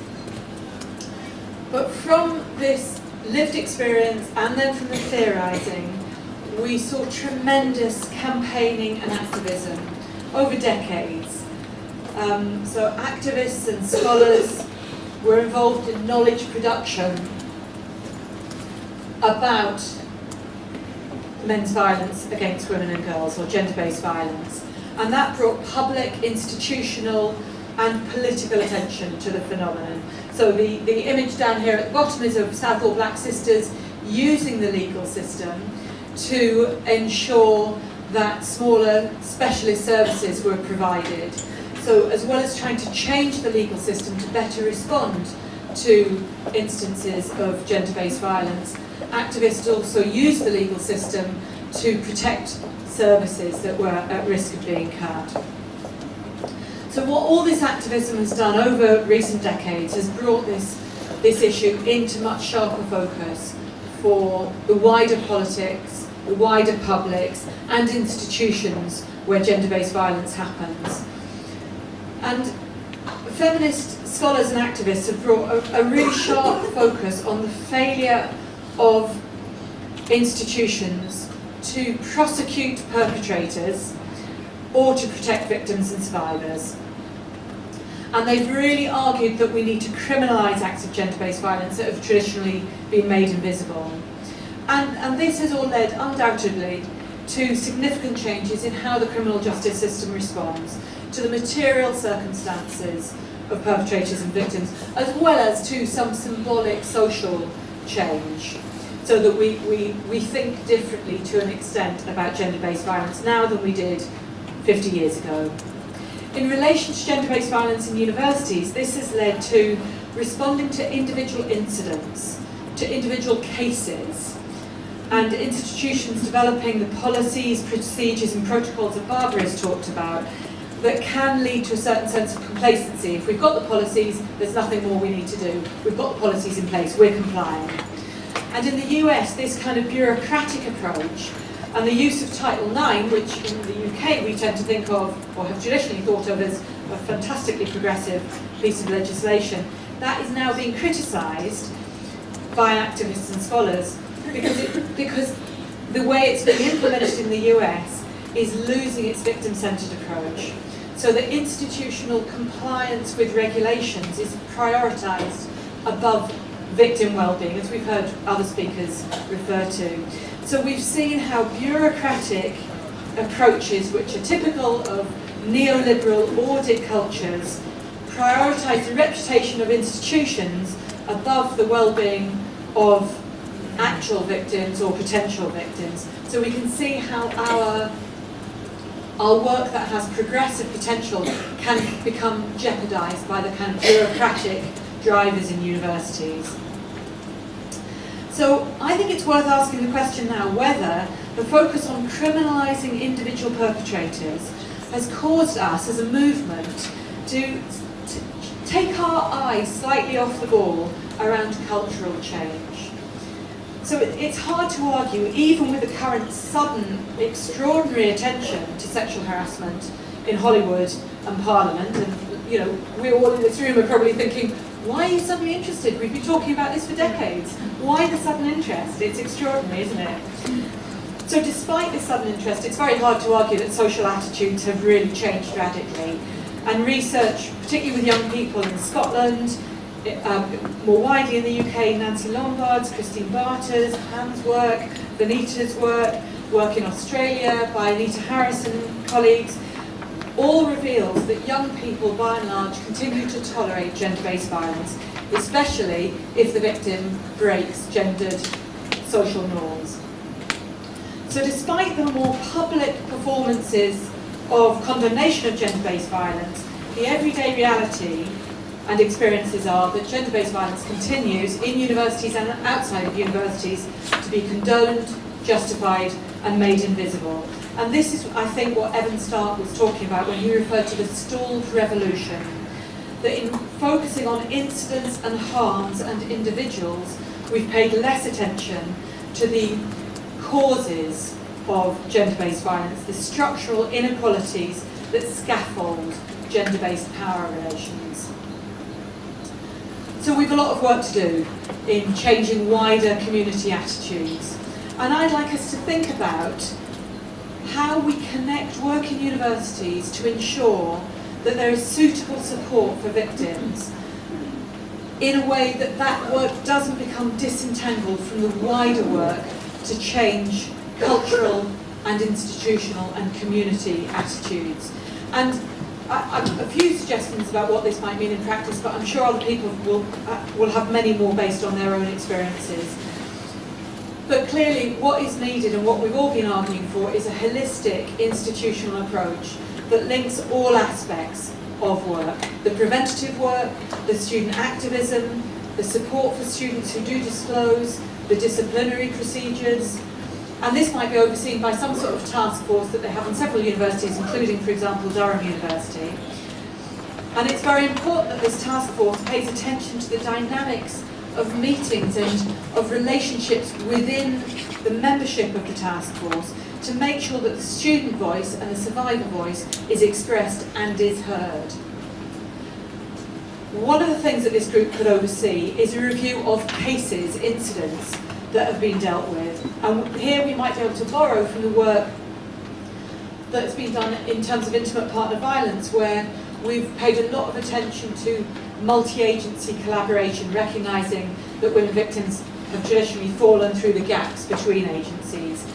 F: But from this lived experience and then from the theorising, we saw tremendous campaigning and activism over decades. Um, so activists and scholars were involved in knowledge production about men's violence against women and girls or gender-based violence. And that brought public, institutional and political attention to the phenomenon. So the, the image down here at the bottom is of Southall Black Sisters using the legal system to ensure that smaller specialist services were provided. So as well as trying to change the legal system to better respond to instances of gender-based violence, activists also used the legal system to protect services that were at risk of being cut. So what all this activism has done over recent decades has brought this, this issue into much sharper focus for the wider politics, the wider publics and institutions where gender-based violence happens. And feminist scholars and activists have brought a, a really sharp focus on the failure of institutions to prosecute perpetrators or to protect victims and survivors. And they've really argued that we need to criminalise acts of gender-based violence that have traditionally been made invisible. And, and this has all led, undoubtedly, to significant changes in how the criminal justice system responds to the material circumstances of perpetrators and victims, as well as to some symbolic social change so that we, we, we think differently to an extent about gender-based violence now than we did 50 years ago. In relation to gender-based violence in universities, this has led to responding to individual incidents, to individual cases, and institutions developing the policies, procedures and protocols that Barbara has talked about that can lead to a certain sense of complacency. If we've got the policies, there's nothing more we need to do. We've got the policies in place, we're complying. And in the US, this kind of bureaucratic approach and the use of Title IX, which in the UK we tend to think of, or have traditionally thought of as a fantastically progressive piece of legislation, that is now being criticised by activists and scholars because, it, because the way it's being implemented in the US is losing its victim-centred approach. So the institutional compliance with regulations is prioritised above victim well-being, as we've heard other speakers refer to. So we've seen how bureaucratic approaches, which are typical of neoliberal audit cultures, prioritise the reputation of institutions above the well-being of actual victims or potential victims. So we can see how our our work that has progressive potential can become jeopardised by the kind of bureaucratic drivers in universities. So I think it's worth asking the question now whether the focus on criminalising individual perpetrators has caused us as a movement to, take our eyes slightly off the ball around cultural change. So it, it's hard to argue, even with the current sudden, extraordinary attention to sexual harassment in Hollywood and Parliament, and you know, we all in this room are probably thinking, why are you suddenly interested? We've been talking about this for decades. Why the sudden interest? It's extraordinary, isn't it? So despite this sudden interest, it's very hard to argue that social attitudes have really changed radically. And research, particularly with young people in Scotland, um, more widely in the UK, Nancy Lombard's, Christine Barter's, Pam's work, Vanita's work, work in Australia by Anita Harris and colleagues, all reveals that young people, by and large, continue to tolerate gender-based violence, especially if the victim breaks gendered social norms. So despite the more public performances of condemnation of gender-based violence, the everyday reality and experiences are that gender-based violence continues in universities and outside of universities to be condoned, justified and made invisible. And this is, I think, what Evan Stark was talking about when he referred to the stalled revolution. That in focusing on incidents and harms and individuals, we've paid less attention to the causes of gender-based violence, the structural inequalities that scaffold gender-based power relations. So we've a lot of work to do in changing wider community attitudes. And I'd like us to think about how we connect work in universities to ensure that there is suitable support for victims in a way that that work doesn't become disentangled from the wider work to change cultural and institutional and community attitudes. And A few suggestions about what this might mean in practice, but I'm sure other people will, uh, will have many more based on their own experiences. But clearly what is needed and what we've all been arguing for is a holistic institutional approach that links all aspects of work. The preventative work, the student activism, the support for students who do disclose, the disciplinary procedures, and this might be overseen by some sort of task force that they have in several universities, including, for example, Durham University. And it's very important that this task force pays attention to the dynamics of meetings and of relationships within the membership of the task force to make sure that the student voice and the survivor voice is expressed and is heard. One of the things that this group could oversee is a review of cases, incidents, that have been dealt with. And here we might be able to borrow from the work that's been done in terms of intimate partner violence, where we've paid a lot of attention to multi-agency collaboration, recognising that women victims have traditionally fallen through the gaps between agencies.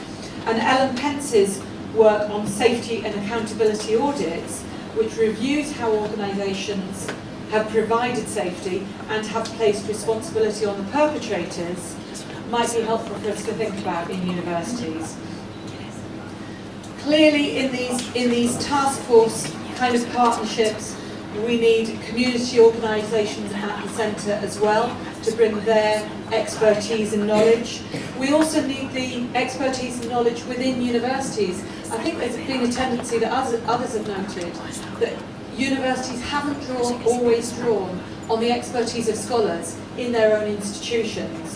F: And Ellen Pence's work on safety and accountability audits, which reviews how organisations have provided safety and have placed responsibility on the perpetrators, might be helpful for us to think about in universities. Clearly in these, in these task force kind of partnerships, we need community organisations at the centre as well to bring their expertise and knowledge. We also need the expertise and knowledge within universities. I think there's been a tendency that others, have noted that universities haven't drawn, always drawn on the expertise of scholars in their own institutions.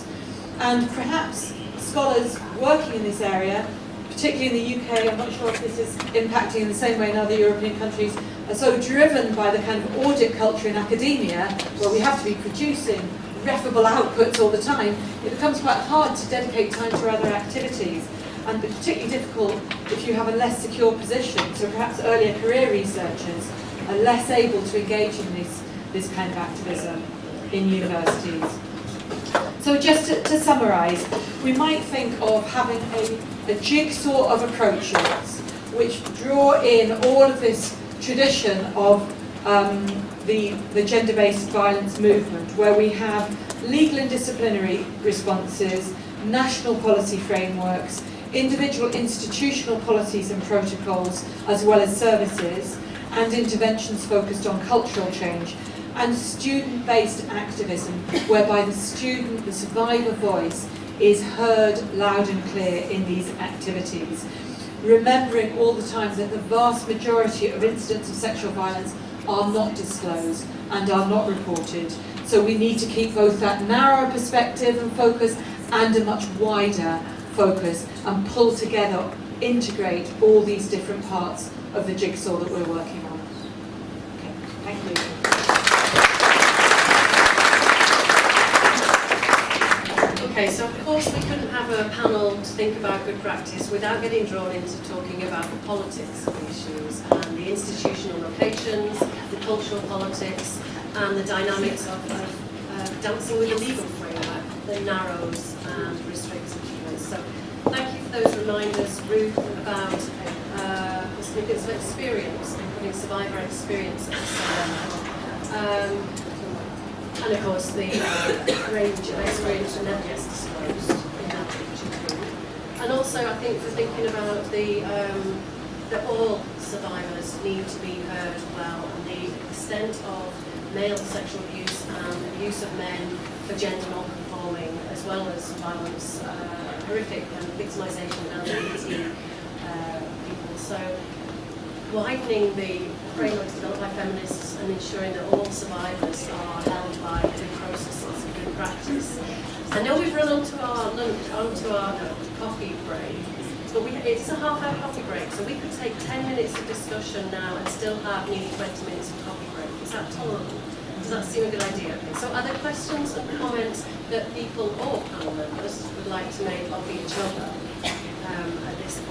F: And perhaps scholars working in this area, particularly in the UK, I'm not sure if this is impacting in the same way in other European countries, are so driven by the kind of audit culture in academia, where we have to be producing REFable outputs all the time, it becomes quite hard to dedicate time to other activities. And particularly difficult if you have a less secure position, so perhaps earlier career researchers are less able to engage in this, this kind of activism in universities. So just to, to summarise, we might think of having a, a jigsaw of approaches which draw in all of this tradition of um, the, the gender-based violence movement, where we have legal and disciplinary responses, national policy frameworks, individual institutional policies and protocols, as well as services, and interventions focused on cultural change, and student-based activism, whereby the student, the survivor voice, is heard loud and clear in these activities. Remembering all the time that the vast majority of incidents of sexual violence are not disclosed and are not reported. So we need to keep both that narrow perspective and focus and a much wider focus and pull together, integrate all these different parts of the jigsaw that we're working on. Okay, thank you.
A: Okay, so of course we couldn't have a panel to think about good practice without getting drawn into talking about the politics of the issues and the institutional locations, the cultural politics, and the dynamics of, uh, dancing with a legal framework that narrows and restricts achievements. So thank you for those reminders, Ruth, about uh, the significance of experience and putting survivor experiences. Um, and of course, the uh, range of experience never gets disclosed in that picture too. And also, I think for thinking about the um, that all survivors need to be heard well, and the extent of male sexual abuse and abuse of men for gender non-conforming, as well as violence, uh, horrific and victimisation of LGBT uh, people. So widening the frameworks developed by feminists and ensuring that all survivors are held by good processes and good practice. I know we've run onto our lunch, onto our coffee break, but we, it's a half hour coffee break, so we could take 10 minutes of discussion now and still have nearly 20 minutes of coffee break. Is that tolerable? Does that seem a good idea? Okay. So are there questions and comments that people or panel members would like to make of each other?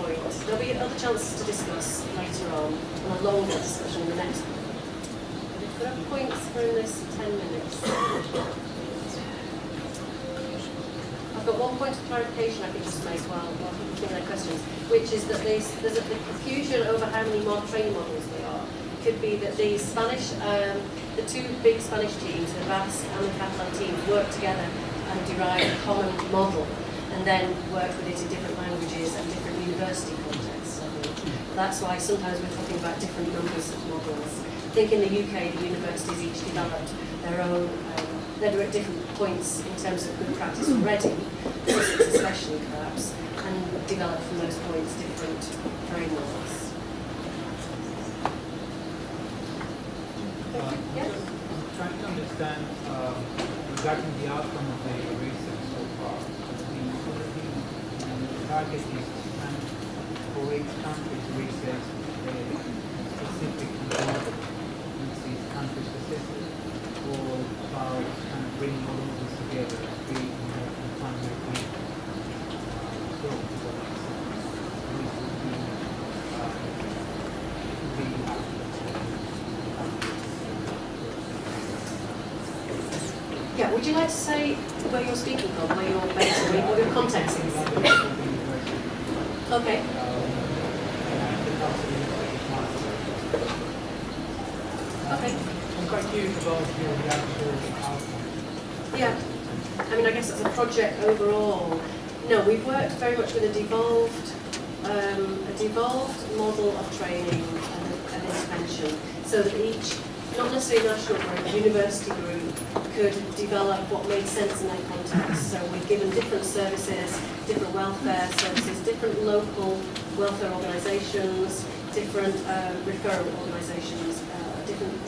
A: Point. There'll be other chances to discuss later on, and a longer discussion in the next one. We've got points in this 10 minutes. I've got one point of clarification I could just make while, people think their questions, which is that there's, there's a confusion over how many mod training models there are. It could be that the Spanish, um, the two big Spanish teams, the Basque and the Catalan teams, work together and derive a common model and then work with it in different languages university contexts. I think. That's why sometimes we're talking about different numbers of models. I think in the UK, the universities each developed their own, um, they're at different points in terms of good practice already, especially perhaps, and developed from those points different frameworks.
G: Uh,
A: Yeah?
G: I'm trying to understand uh, regarding the outcome of the research so far. The the target is for each country to research a specific which is country specific, or about kind of bringing all of this together and creating a a pan-European uh, approach this. Would be uh, the
A: Yeah, would you like to say where you're speaking from, where you're based, what your context is? Okay.
G: Your.
A: Yeah. I mean, I guess as a project overall, no, we've worked very much with a devolved, um, a devolved model of training and, and intervention, so that each, not necessarily national group, university group, could develop what made sense in their context. So we've given different services, different welfare services, different local welfare organisations, different um, referral organisations, uh, different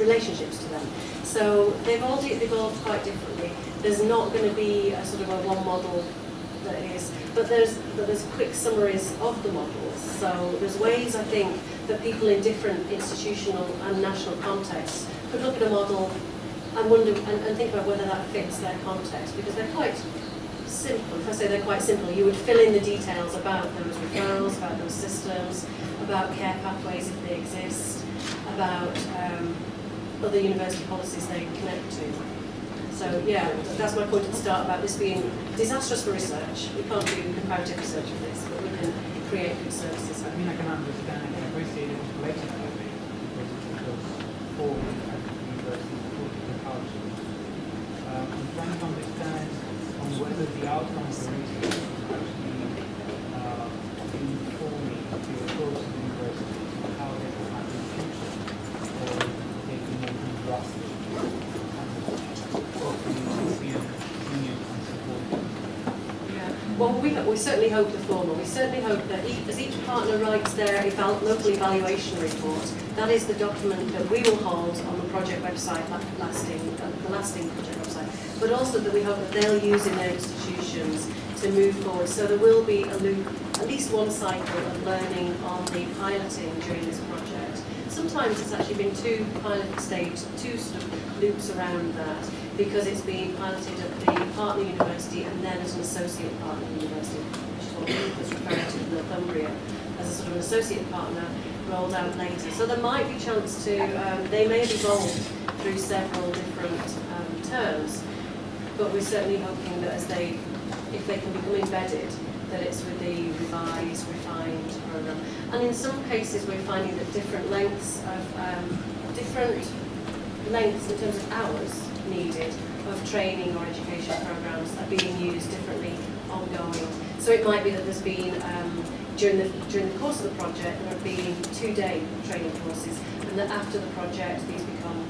A: relationships to them. So they've all evolved quite differently. There's not going to be a sort of a one model that is, but there's but there's quick summaries of the models. So there's ways I think that people in different institutional and national contexts could look at a model and wonder and, and think about whether that fits their context because they're quite simple. If I say they're quite simple, you would fill in the details about those referrals, about those systems, about care pathways if they exist, about um, other university policies they connect to. So yeah, that's my point at the start about this being disastrous for research. We can't do comparative research with this, but we can create good services.
G: I mean, I can understand, I can appreciate it collectively because it goes forward at universities, political culture. Um, I'm trying to understand on whether the outcome of the research actually
A: certainly hope the former. We certainly hope that each, as each partner writes their eval local evaluation report, that is the document that we will hold on the project website, la- lasting, uh, the lasting project website, but also that we hope that they'll use in their institutions to move forward. So there will be a loop, at least one cycle of learning on the piloting during this project. Sometimes it's actually been two pilot stage, two sort of loops around that, because it's been piloted at the partner university and then as an associate partner university, which is what was referred to in Northumbria, as a sort of an associate partner rolled out later. So there might be chance to, um, they may have evolved through several different um, terms, but we're certainly hoping that as they, if they can become embedded, that it's with the revised, refined program. And in some cases, we're finding that different lengths of, um, different lengths in terms of hours needed of training or education programs are being used differently ongoing. So it might be that there's been, um, during the, during the course of the project, there have been two-day training courses, and that after the project, these become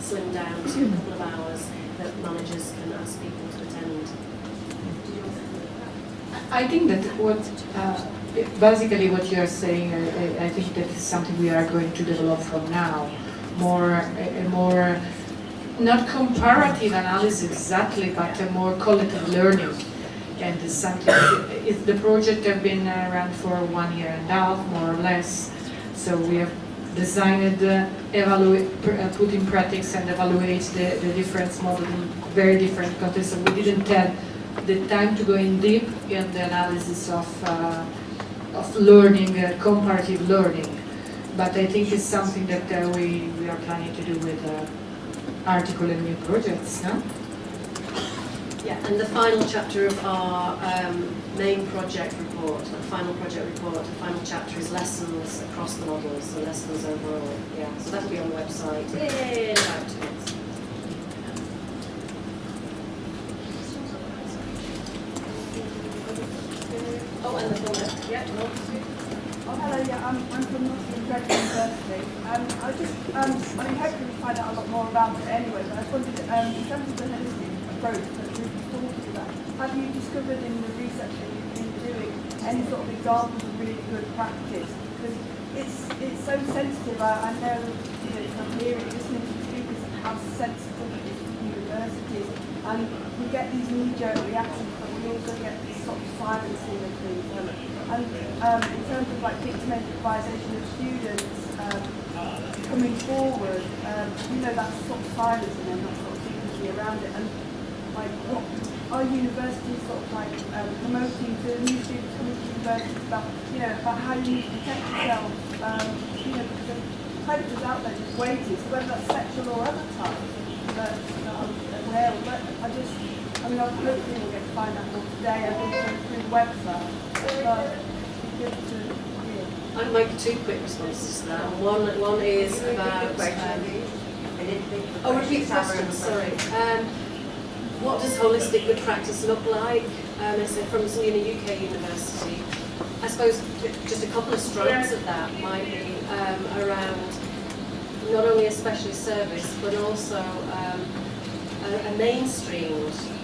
A: slimmed down to a couple of hours that managers can ask people to.
D: I think that what, uh, basically what you are saying, I, I- I think that is something we are going to develop from now. More, a, more, not comparative analysis exactly, but a more collective learning. And it's something, it, the project have been around for one year and a half, more or less. So we have designed, uh, evaluate, uh, put in practice and evaluate the, the different models in very different contexts. So we didn't have the time to go in deep in the analysis of, uh, of learning, uh, comparative learning. But I think it's something that uh, we, we are planning to do with uh, article and new projects, no?
A: Yeah, and the final chapter of our um, main project report, the final project report, the final chapter is lessons across the models, so lessons overall. Yeah, so that'll be on the website. Oh,
H: Oh, hello, yeah, I'm, from Nottingham Trent University. Um, I just, um, I mean, hopefully we find out a lot more about it anyway, but I just wondered, um, in terms of the holistic approach that was talking about, have you discovered in the research that you've been doing any sort of examples of really good practice? Because it's, it's so sensitive, I, I know, you know, from hearing, listening to speakers, how sensitive it is to universities, and we get these knee-jerk reactions, also get sort of silencing of things. And um, in terms of like dictated advisation of students um, coming forward, um, you know, that sort of silencing and that sort of dignity around it. And like, what are universities sort of like um, promoting to new students coming to universities about, you know, about how you need to protect yourself, um, you know, because predators out there just waiting, so whether that's sexual or other types I'm aware of. But I just, I mean, I hopefully we'll get find out more today, I think, through the website. But it'd good to hear.
A: I'd make two quick responses to that. One, one is about. Um, oh, repeat the question, sorry. Um, what does holistic good practice look like? Um, I said from some uni- UK university. I suppose just a couple of strands of that might be um, around not only a specialist service, but also um, a, a mainstreamed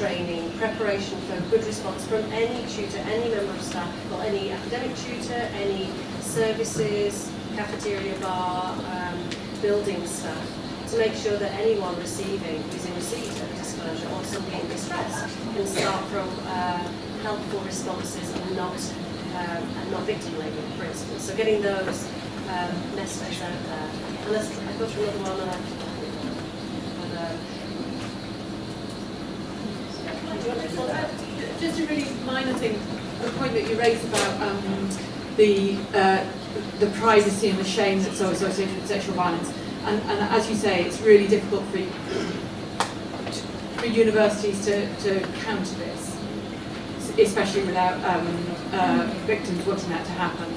A: training, preparation for a good response from any tutor, any member of staff, or any academic tutor, any services, cafeteria bar, um, building staff, to make sure that anyone receiving, who's in receipt of disclosure or somebody in distress, can start from uh, helpful responses and not um, and not victim labelling, for instance. So getting those um, messages out there. And I've got another one. Uh, but, uh, do you want to follow that?
F: Just a really minor thing, the point that you raised about um, the uh, the privacy and the shame that's so associated with sexual violence, and, and as you say, it's really difficult for for universities to, to counter this, especially without um, uh, victims wanting that to happen.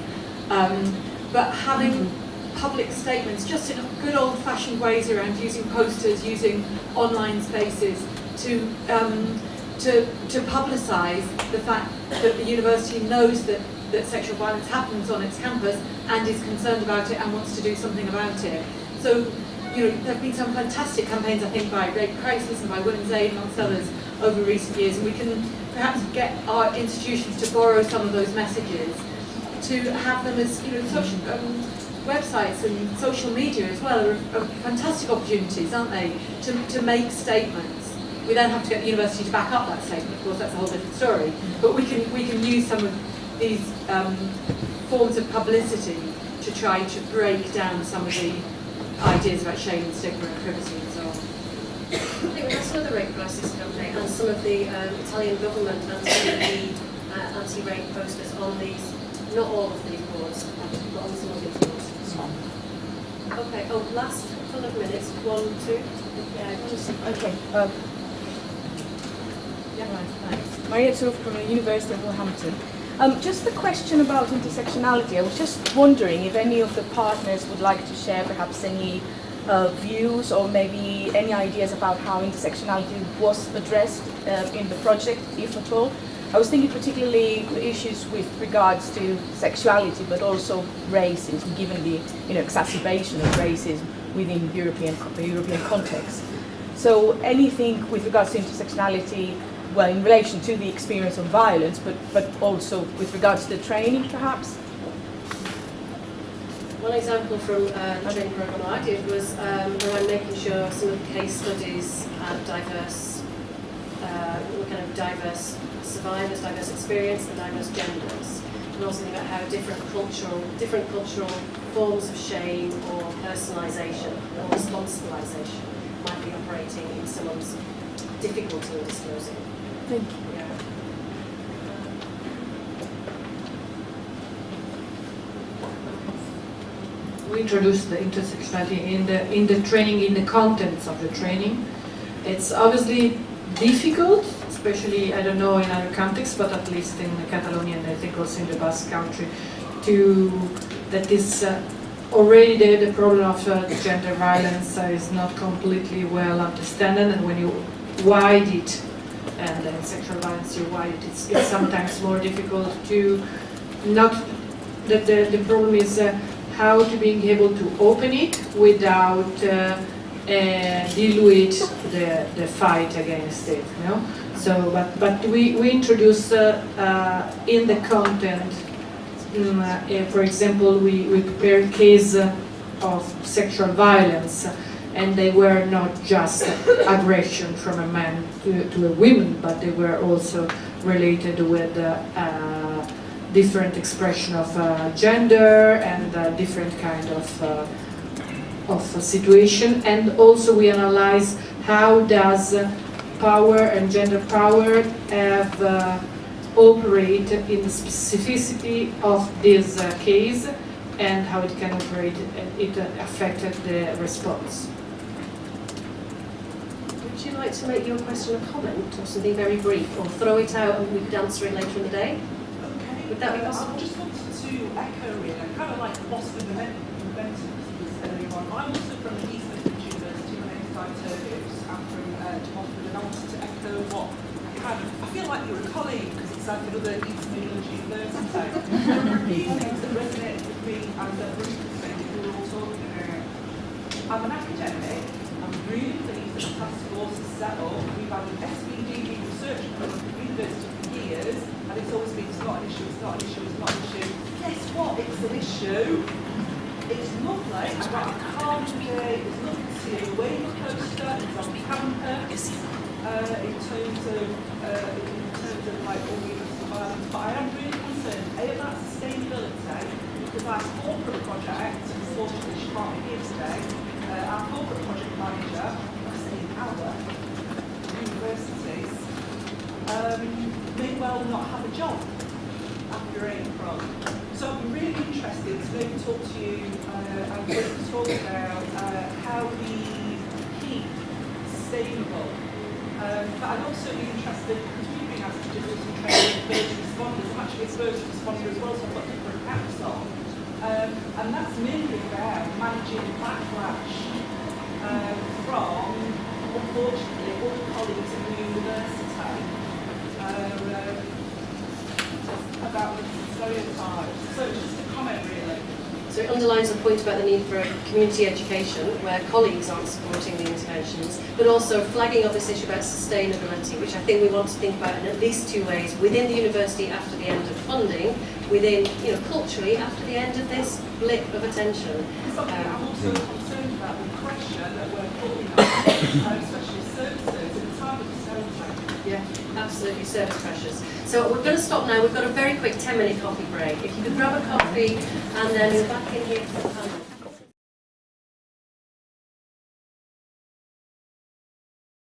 F: Um, but having public statements, just in good old-fashioned ways around using posters, using online spaces to um, to, to publicise the fact that the university knows that, that sexual violence happens on its campus and is concerned about it and wants to do something about it. So, you know, there have been some fantastic campaigns, I think, by Rape Crisis and by Women's Aid, amongst others, over recent years, and we can perhaps get our institutions to borrow some of those messages to have them as you know social um, websites and social media as well are, are fantastic opportunities, aren't they, to, to make statements. We then have to get the university to back up that statement. Of course, that's a whole different story. But we can we can use some of these um, forms of publicity to try to break down some of the ideas about shame and stigma and privacy and so on.
A: I think we have some of the rape crisis campaign and some of the um, Italian government anti uh, anti-rape posters on these, not all of these boards, but on some of these boards. Okay, oh, last couple of minutes, one, two.
H: Yeah, just, okay. Um, thanks. Maria Toof from the University of Wolverhampton. Um, just the question about intersectionality. I was just wondering if any of the partners would like to share perhaps any uh, views or maybe any ideas about how intersectionality was addressed uh, in the project, if at all. I was thinking particularly issues with regards to sexuality, but also racism, given the you know, exacerbation of racism within European, the European context. So anything with regards to intersectionality, well, in relation to the experience of violence, but, but also with regards to the training, perhaps?
A: One example from uh, the training program I did was um, around making sure some of the case studies had diverse, uh, kind of diverse survivors, diverse experience, and diverse genders, and also about how different cultural, different cultural forms of shame or personalisation or responsibilisation might be operating in someone's difficulty in disclosing.
H: Thank you.
D: We introduced the intersectionality in the in the training, in the contents of the training. It's obviously difficult, especially I don't know in other contexts, but at least in Catalonia and I think also in the Basque Country, to that is uh, already there the problem of uh, gender violence uh, is not completely well understood, and when you wide it and then sexual violence you wide it's, it's sometimes more difficult to not that the, the problem is. Uh, how to being able to open it without uh, uh, dilute the, the fight against it. You know? So, but, but we, we introduce uh, uh, in the content, um, for example, we, we prepared case of sexual violence and they were not just aggression from a man to, to a woman, but they were also related with uh, different expression of uh, gender and uh, different kind of uh, of situation and also we analyze how does power and gender power have uh, operate in the specificity of this uh, case and how it can operate it affected the response.
A: Like to make your question a comment or something very brief or throw it out and we could answer it later in the day? Okay. Would that be possible?
I: I just wanted to echo really, I kind of like lost the momentum earlier on. I'm also from the East Midlands University, my name is Di Turgis, I'm from uh, Chelmsford, and I wanted to echo what kind of, I feel like you're a colleague because it's like another East Midlands University. a few things that resonated with me and that Bruce was saying we were all talking about. I'm an academic, I'm really pleased that the task We've had an SVDD research the university for years, and it's always been, it's not an issue, it's not an issue, it's not an issue. Guess what? It's an issue. It's lovely. I've got a calm today. It's lovely to see a wave poster. It's on campus. Uh, in terms of uh, in terms of like all the violence, but I am really concerned a about sustainability because our corporate project, unfortunately she can't be here today. Uh, our corporate project manager, I say our universities, um, may well not have a job after April. So I'm really interested to maybe talk to you uh, and to talk about uh, how we keep sustainable. Um, but I'd also be interested, because we've been asked to do some training with first responders, I'm actually a first responder as well, so I've got different hats on. Um, and that's mainly about managing backlash um, from, unfortunately, all colleagues in the university uh, about stereotypes. So it's just a comment really.
A: Underlines the point about the need for community education, where colleagues aren't supporting the interventions, but also flagging up this issue about sustainability, which I think we want to think about in at least two ways, within the university after the end of funding, within, you know, culturally after the end of this blip of attention.
I: Something
A: Um,
I: I'm also concerned about the that we're uh, especially services, in a time of discouragement.
A: Yeah, absolutely, service pressures. So we're going to stop now. We've got a very quick 10 minute coffee break. If you could grab a coffee and then we're back in here.